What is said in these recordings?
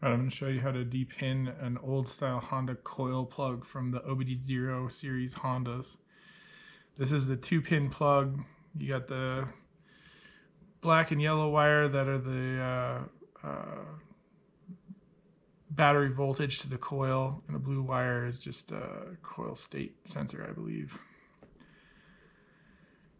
Right, I'm going to show you how to depin an old style Honda coil plug from the OBD0 series Hondas. This is the two pin plug. You got the black and yellow wire that are the uh, uh, battery voltage to the coil, and the blue wire is just a coil state sensor, I believe.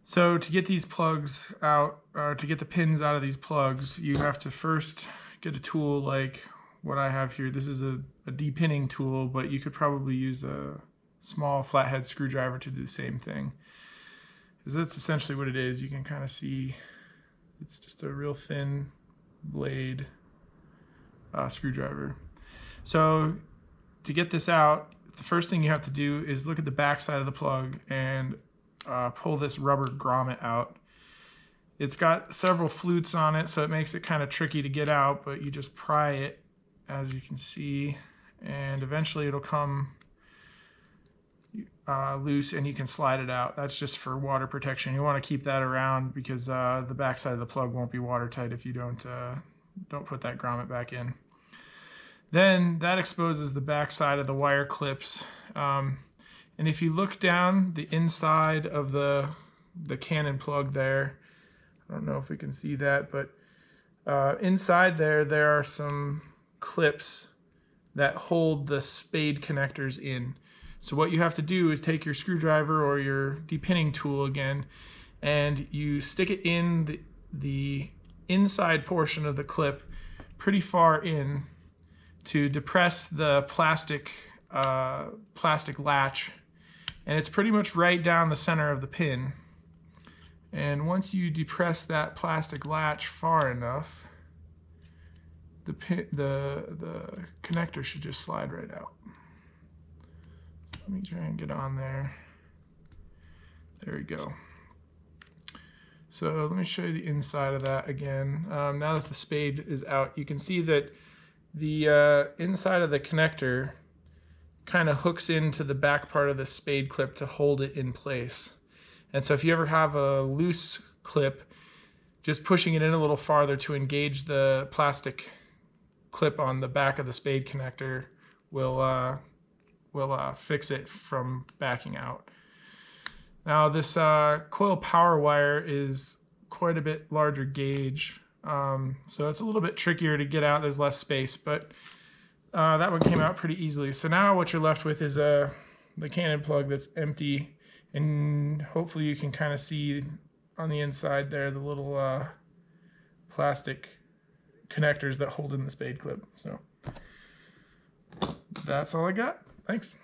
So to get these plugs out, or to get the pins out of these plugs, you have to first get a tool like what I have here. This is a, a depinning tool, but you could probably use a small flathead screwdriver to do the same thing. Because that's essentially what it is. You can kind of see it's just a real thin blade uh, screwdriver. So to get this out, the first thing you have to do is look at the back side of the plug and uh, pull this rubber grommet out. It's got several flutes on it, so it makes it kind of tricky to get out, but you just pry it as you can see, and eventually it'll come uh, loose and you can slide it out. That's just for water protection. You want to keep that around because uh, the backside of the plug won't be watertight if you don't uh, don't put that grommet back in. Then that exposes the backside of the wire clips. Um, and if you look down the inside of the the Cannon plug there, I don't know if we can see that, but uh, inside there, there are some clips that hold the spade connectors in. So what you have to do is take your screwdriver or your depinning tool again, and you stick it in the, the inside portion of the clip pretty far in to depress the plastic uh, plastic latch and it's pretty much right down the center of the pin and once you depress that plastic latch far enough the pin, the the connector should just slide right out. So let me try and get on there. There we go. So let me show you the inside of that again. Um, now that the spade is out, you can see that the uh, inside of the connector kind of hooks into the back part of the spade clip to hold it in place. And so if you ever have a loose clip, just pushing it in a little farther to engage the plastic clip on the back of the spade connector will uh, will uh, fix it from backing out. Now this uh, coil power wire is quite a bit larger gauge, um, so it's a little bit trickier to get out. There's less space, but uh, that one came out pretty easily. So now what you're left with is a the cannon plug that's empty, and hopefully you can kind of see on the inside there the little uh, plastic connectors that hold in the spade clip. So that's all I got. Thanks.